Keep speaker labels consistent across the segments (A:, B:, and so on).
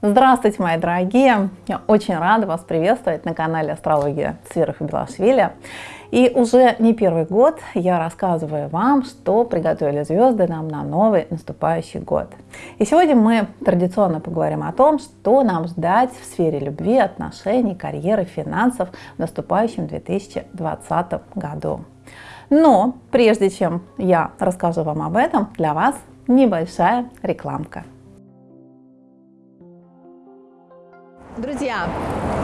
A: Здравствуйте, мои дорогие! Я очень рада вас приветствовать на канале Астрология и Белашвили. И уже не первый год я рассказываю вам, что приготовили звезды нам на новый наступающий год. И сегодня мы традиционно поговорим о том, что нам ждать в сфере любви, отношений, карьеры, финансов в наступающем 2020 году. Но прежде чем я расскажу вам об этом, для вас небольшая рекламка. Друзья,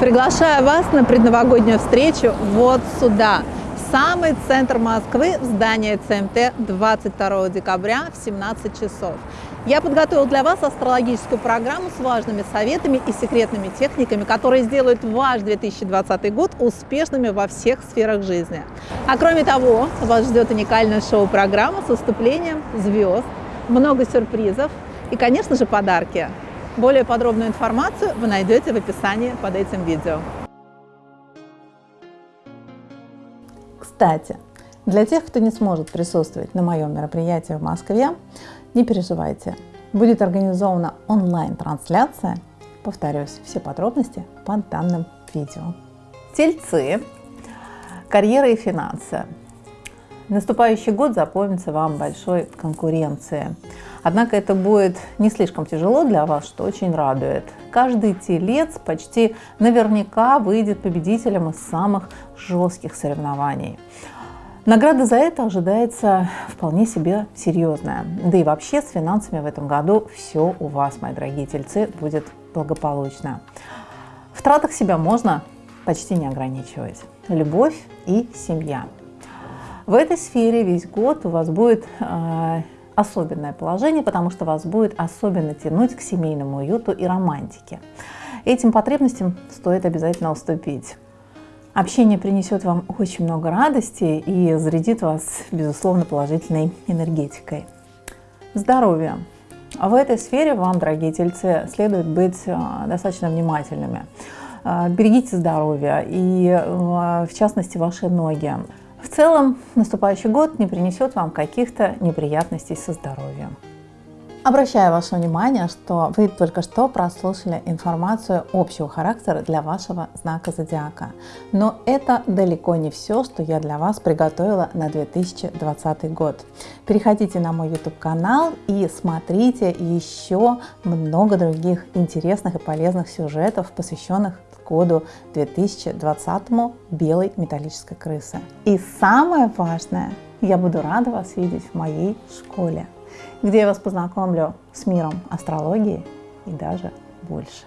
A: приглашаю вас на предновогоднюю встречу вот сюда, в самый центр Москвы, в здание ЦМТ 22 декабря в 17 часов. Я подготовил для вас астрологическую программу с важными советами и секретными техниками, которые сделают ваш 2020 год успешными во всех сферах жизни. А кроме того, вас ждет уникальная шоу-программа с выступлением звезд, много сюрпризов и, конечно же, подарки. Более подробную информацию вы найдете в описании под этим видео. Кстати, для тех, кто не сможет присутствовать на моем мероприятии в Москве, не переживайте. Будет организована онлайн-трансляция. Повторюсь, все подробности под данным видео. Тельцы, карьера и финансы. Наступающий год запомнится вам большой конкуренцией. Однако это будет не слишком тяжело для вас, что очень радует. Каждый телец почти наверняка выйдет победителем из самых жестких соревнований. Награда за это ожидается вполне себе серьезная. Да и вообще с финансами в этом году все у вас, мои дорогие тельцы, будет благополучно. В тратах себя можно почти не ограничивать. Любовь и семья. В этой сфере весь год у вас будет э, особенное положение, потому что вас будет особенно тянуть к семейному уюту и романтике. Этим потребностям стоит обязательно уступить. Общение принесет вам очень много радости и зарядит вас, безусловно, положительной энергетикой. Здоровье. В этой сфере вам, дорогие тельцы, следует быть э, достаточно внимательными. Э, берегите здоровье и, в частности, ваши ноги. В целом, наступающий год не принесет вам каких-то неприятностей со здоровьем. Обращаю ваше внимание, что вы только что прослушали информацию общего характера для вашего знака зодиака. Но это далеко не все, что я для вас приготовила на 2020 год. Переходите на мой YouTube канал и смотрите еще много других интересных и полезных сюжетов, посвященных году 2020 белой металлической крысы. И самое важное, я буду рада вас видеть в моей школе, где я вас познакомлю с миром астрологии и даже больше.